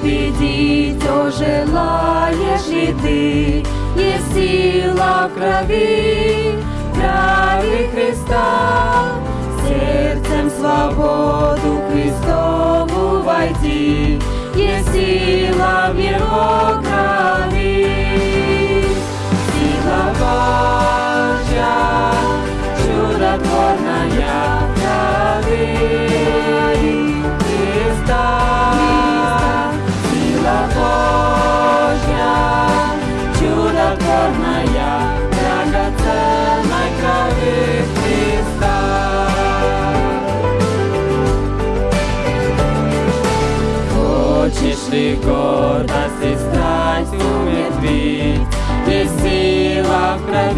победить, о, желаешь ли ты? Есть сила в крови, крови Христа, сердцем свободу Христову войти, есть сила в Его крови.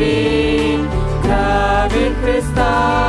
Сила в крови,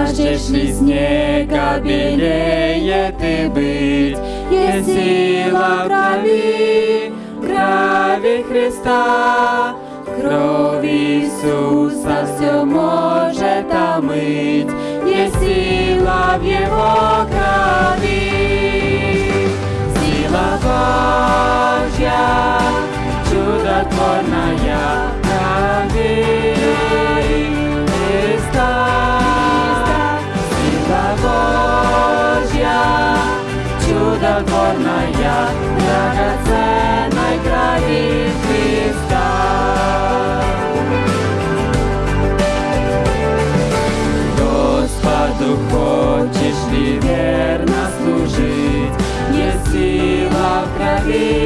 Жаждешь ли снега белее ты быть, Есть сила крови, крови Христа. Кровь Иисуса все может омыть, Есть сила в Его крови. Сила Божья, чудотворная крови покорная, драгоценной крови Христа. Господу хочешь ли верно служить, есть сила в крови